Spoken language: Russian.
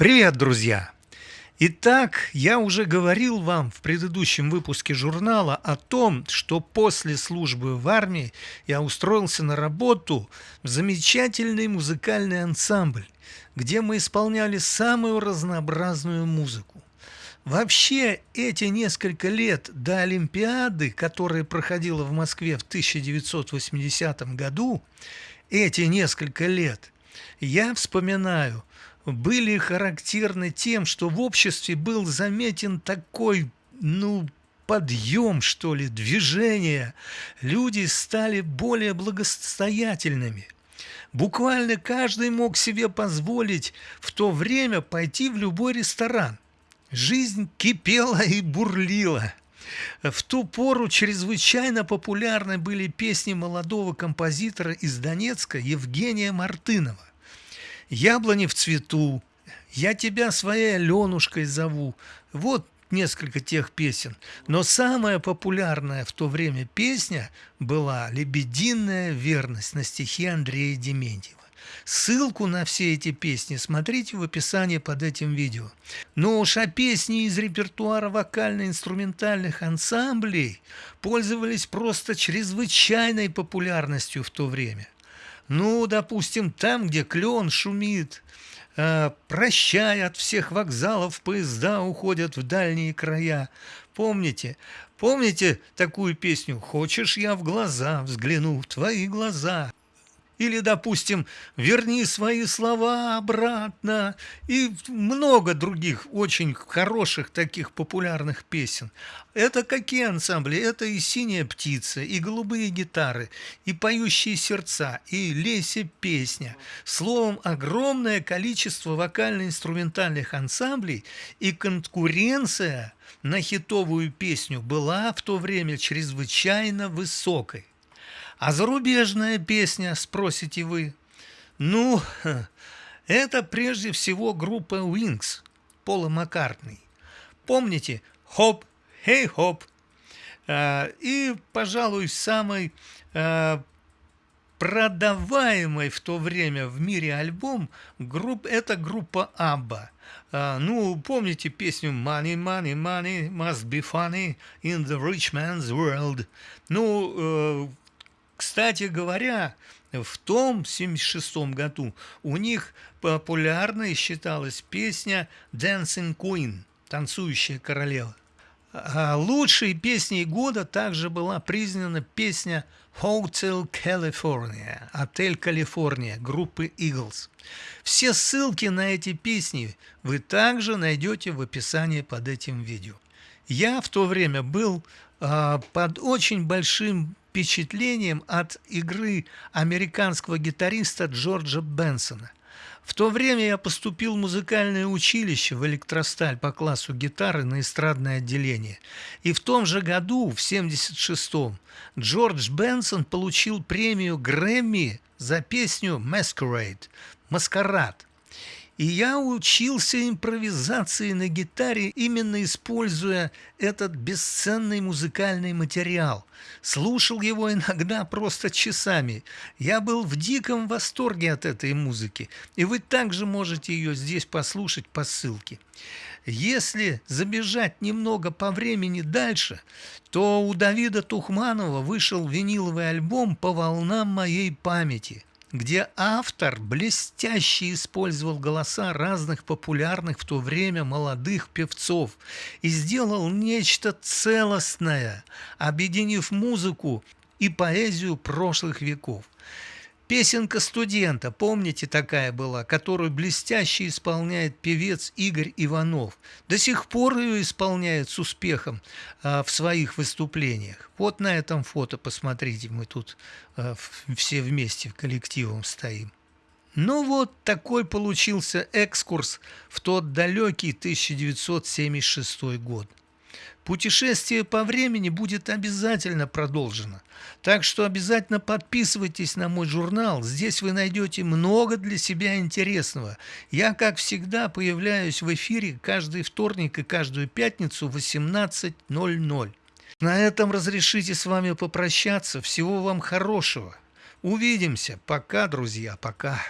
Привет, друзья! Итак, я уже говорил вам в предыдущем выпуске журнала о том, что после службы в армии я устроился на работу в замечательный музыкальный ансамбль, где мы исполняли самую разнообразную музыку. Вообще, эти несколько лет до Олимпиады, которая проходила в Москве в 1980 году, эти несколько лет я вспоминаю – были характерны тем, что в обществе был заметен такой, ну, подъем, что ли, движение. Люди стали более благосостоятельными. Буквально каждый мог себе позволить в то время пойти в любой ресторан. Жизнь кипела и бурлила. В ту пору чрезвычайно популярны были песни молодого композитора из Донецка Евгения Мартынова. Яблони в цвету, я тебя своей Аленушкой зову. Вот несколько тех песен. Но самая популярная в то время песня была «Лебединая верность» на стихи Андрея Дементьева. Ссылку на все эти песни смотрите в описании под этим видео. Но уж а песни из репертуара вокально-инструментальных ансамблей пользовались просто чрезвычайной популярностью в то время – ну, допустим, там, где клен шумит, э, прощай от всех вокзалов, поезда уходят в дальние края. Помните, помните такую песню «Хочешь, я в глаза взгляну, в твои глаза»? Или, допустим, «Верни свои слова обратно» и много других очень хороших таких популярных песен. Это какие ансамбли? Это и «Синяя птица», и «Голубые гитары», и «Поющие сердца», и «Леся песня». Словом, огромное количество вокально-инструментальных ансамблей и конкуренция на хитовую песню была в то время чрезвычайно высокой. А зарубежная песня, спросите вы? Ну, это прежде всего группа Wings, Пола Маккартни. Помните «Хоп, хей, хоп». И, пожалуй, самый а, продаваемый в то время в мире альбом групп, это группа Абба. Uh, ну, помните песню «Money, money, money must be funny in the rich man's world». Ну, uh, кстати говоря, в том 76 году у них популярной считалась песня «Dancing Queen» – «Танцующая королева». А лучшей песней года также была признана песня Hotel California, Отель Калифорния группы Eagles. Все ссылки на эти песни вы также найдете в описании под этим видео. Я в то время был э, под очень большим впечатлением от игры американского гитариста Джорджа Бенсона. В то время я поступил в музыкальное училище в электросталь по классу гитары на эстрадное отделение. И в том же году, в 76-м, Джордж Бенсон получил премию Грэмми за песню «Masquerade» – «Маскарад». И я учился импровизации на гитаре, именно используя этот бесценный музыкальный материал. Слушал его иногда просто часами. Я был в диком восторге от этой музыки, и вы также можете ее здесь послушать по ссылке. Если забежать немного по времени дальше, то у Давида Тухманова вышел виниловый альбом «По волнам моей памяти», где автор блестяще использовал голоса разных популярных в то время молодых певцов и сделал нечто целостное, объединив музыку и поэзию прошлых веков. Песенка студента, помните, такая была, которую блестяще исполняет певец Игорь Иванов. До сих пор ее исполняет с успехом а, в своих выступлениях. Вот на этом фото, посмотрите, мы тут а, все вместе коллективом стоим. Ну вот такой получился экскурс в тот далекий 1976 год. Путешествие по времени будет обязательно продолжено. Так что обязательно подписывайтесь на мой журнал. Здесь вы найдете много для себя интересного. Я, как всегда, появляюсь в эфире каждый вторник и каждую пятницу в 18.00. На этом разрешите с вами попрощаться. Всего вам хорошего. Увидимся. Пока, друзья, пока.